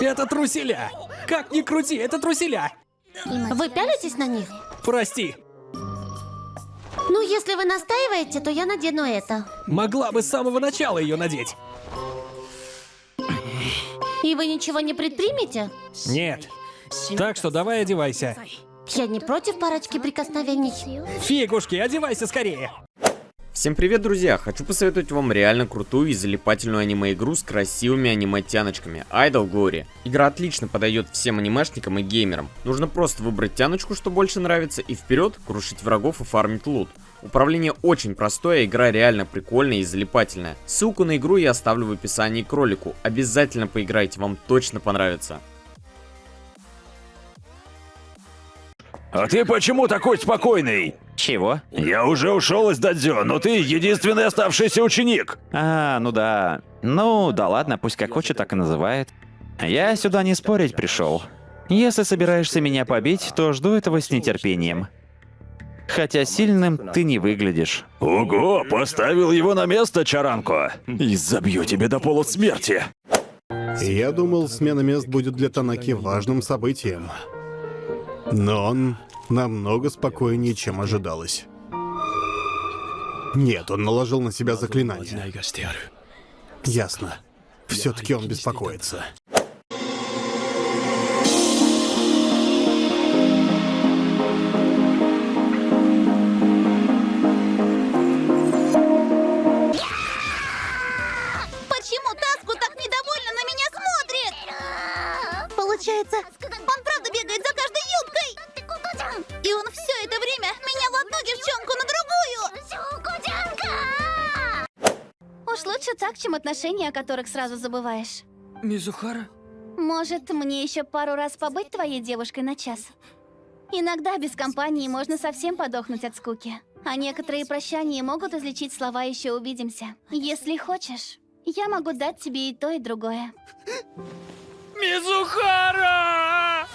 Это труселя! Как ни крути, это труселя! Вы пялитесь на них? Прости, Ну, если вы настаиваете, то я надену это. могла бы с самого начала ее надеть. И вы ничего не предпримете? Нет. Так что давай одевайся. Я не против парочки прикосновений. Фигушки, одевайся скорее. Всем привет, друзья! Хочу посоветовать вам реально крутую и залипательную аниме-игру с красивыми аниме-тяночками Idol Glory. Игра отлично подойдет всем анимешникам и геймерам. Нужно просто выбрать тяночку, что больше нравится, и вперед крушить врагов и фармить лут. Управление очень простое, игра реально прикольная и залипательная. Ссылку на игру я оставлю в описании к ролику. Обязательно поиграйте, вам точно понравится. А ты почему такой спокойный? Чего? Я уже ушел из дадзё, но ты единственный оставшийся ученик. А, ну да. Ну, да ладно, пусть как хочет, так и называет. Я сюда не спорить пришел. Если собираешься меня побить, то жду этого с нетерпением. Хотя сильным ты не выглядишь. Ого, поставил его на место, Чаранко. И забью тебе до полусмерти. Я думал, смена мест будет для Танаки важным событием. Но он намного спокойнее, чем ожидалось. Нет, он наложил на себя заклинание. Ясно. Все-таки он беспокоится. Уж лучше так, чем отношения, о которых сразу забываешь. Мизухара? Может, мне еще пару раз побыть твоей девушкой на час? Иногда без компании можно совсем подохнуть от скуки. А некоторые прощания могут излечить слова «еще увидимся». Если хочешь, я могу дать тебе и то, и другое. Мизухара!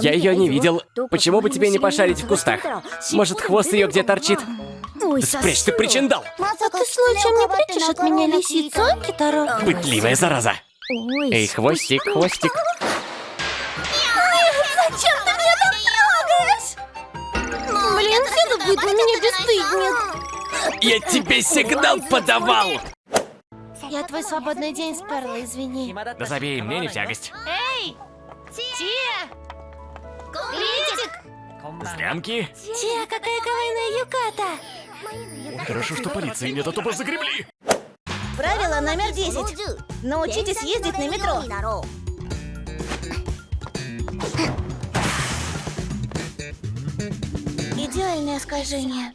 Я ее не видел. Почему бы тебе не пошарить в кустах? Может, хвост ее где торчит? Спрячь ты причиндал! А ты случаем не прячешь от меня лисицу, а, Китаро? Пытливая зараза! Эй, хвостик, хвостик. Зачем ты меня так трогаешь? Блин, все тут будет на меня бесстыдник. Я тебе сигнал подавал! Я твой свободный день сперла, извини. Да забей, мне не в тягость. Эй! Тия! Лидик! Злянки? Тия, какая кавайная юката. Хорошо, что полиции нет, а то бы загребли. Правило номер 10. Научитесь ездить на метро. Идеальное скольжение.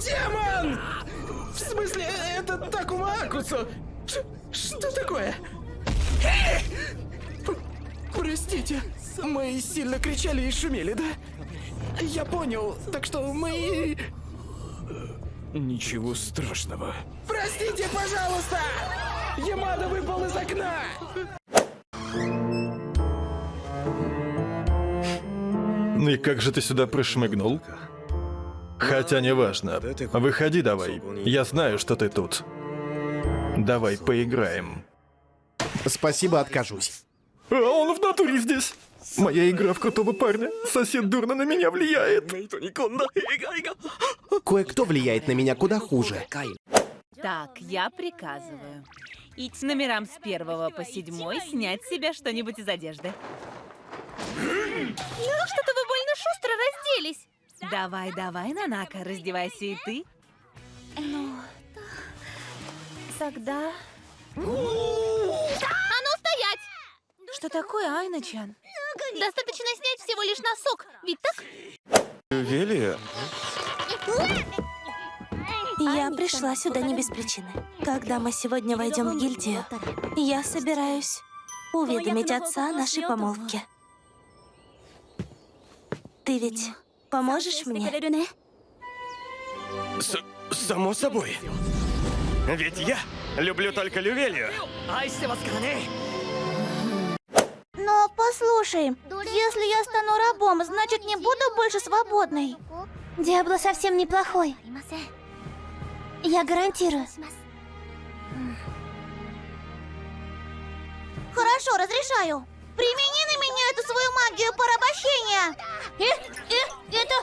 Демон! В смысле, это Такума Акусу? Ш- Что такое? П- Простите, мы сильно кричали и шумели, да? Я понял, так что мы... Ничего страшного. Простите, пожалуйста! Ямада выпал из окна! И как же ты сюда прошмыгнул? Хотя неважно. Выходи давай. Я знаю, что ты тут. Давай поиграем. Спасибо, откажусь. А он в натуре здесь. Моя игра в крутого парня. Сосед дурно на меня влияет. Кое-кто влияет на меня куда хуже. Так, я приказываю. Идти номерам с первого по седьмой снять с себя что-нибудь из одежды. Что-то вы больно шустро разделись. Давай, давай, Нанака, раздевайся и ты. Тогда... А ну стоять! Что такое, Айна-чан? Достаточно снять всего лишь носок, ведь так? Велия? Я пришла сюда не без причины. Когда мы сегодня войдем в гильдию, я собираюсь уведомить отца о нашей помолвке. Ты ведь поможешь мне? С само собой. Ведь я люблю только Лювелию. Послушай, если я стану рабом, значит не буду больше свободной. Диабло совсем неплохой. Я гарантирую. Хорошо, разрешаю. Примени на меня эту свою магию порабощения. Э, э, это...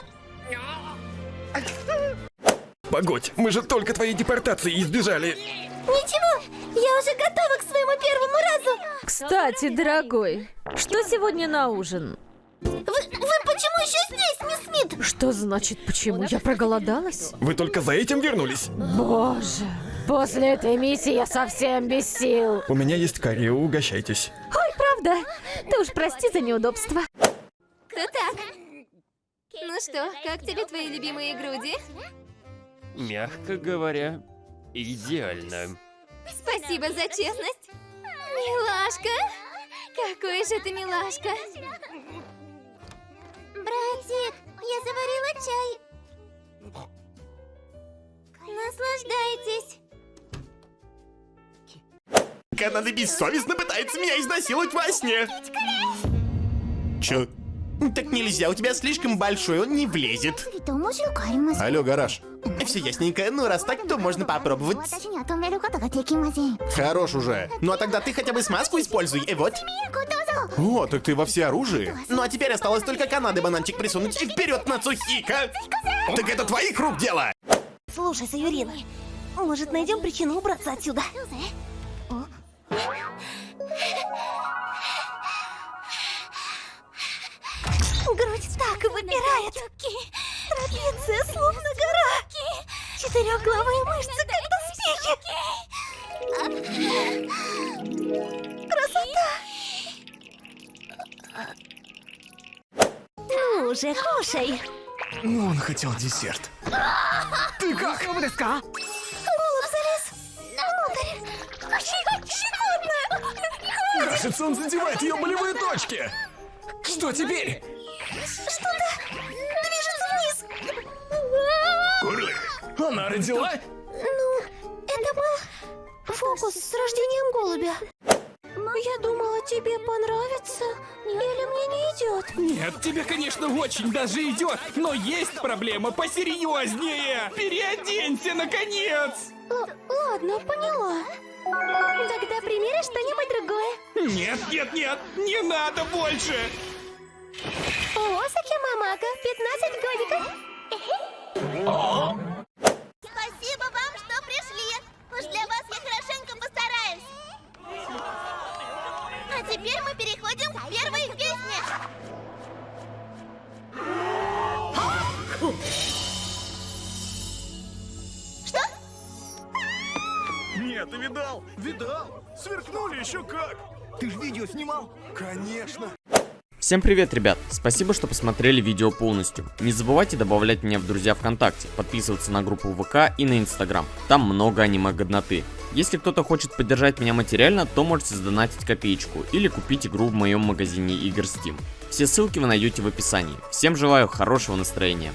Погодь, мы же только твоей депортации избежали. Ничего, я уже готова к своему первому разу. Кстати, дорогой, что сегодня на ужин? Вы, вы почему еще здесь, мисс Смит? Что значит почему? Я проголодалась? Вы только за этим вернулись? Боже, после этой миссии я совсем без сил. У меня есть карри, угощайтесь. Ой, правда? Ты уж прости за неудобство. Кто так? Ну что, как тебе твои любимые груди? Мягко говоря, идеально. Спасибо за честность. Милашка. Какой же ты милашка. Братик, я заварила чай. Наслаждайтесь. Канада бессовестно пытается меня изнасиловать во сне. Чё? Так нельзя, у тебя слишком большой, он не влезет. Алло, гараж. Все ясненько, ну раз так, то можно попробовать. Хорош уже. Ну а тогда ты хотя бы смазку используй, и вот. О, так ты во все оружие? Ну а теперь осталось только Канады бананчик присунуть и вперед на Цухика. Так это твоих рук дело. Слушай, Саюрина, может найдем причину убраться отсюда? Грудь так выпирает. Трапеция словно гора. Четырехглавые мышцы, как доспехи. Красота! Ну уже, кушай. Он хотел десерт. Ты как? Голубь залез внутрь. Щекотно. Кажется, он задевает ее болевые точки. Что теперь? Что-то движется вниз. Курли, она родила? Ну, это был фокус с рождением голубя. Я думала, тебе понравится. Или мне не идет? Нет, тебе, конечно, очень даже идет, но есть проблема посерьезнее. Переоденься, наконец! ладно, поняла. Тогда примеришь что-нибудь другое. Нет, нет, нет, не надо больше! Осаки Мамака, 15 годиков. Спасибо вам, что пришли. Уж для вас я хорошенько постараюсь. А теперь мы переходим к первой песне. Что? Нет, ты видал? Видал? Сверкнули еще как. Ты же видео снимал? Конечно. Всем привет, ребят! Спасибо, что посмотрели видео полностью. Не забывайте добавлять меня в друзья ВКонтакте, подписываться на группу ВК и на Инстаграм. Там много аниме-годноты. Если кто-то хочет поддержать меня материально, то можете сдонатить копеечку или купить игру в моем магазине игр Steam. Все ссылки вы найдете в описании. Всем желаю хорошего настроения.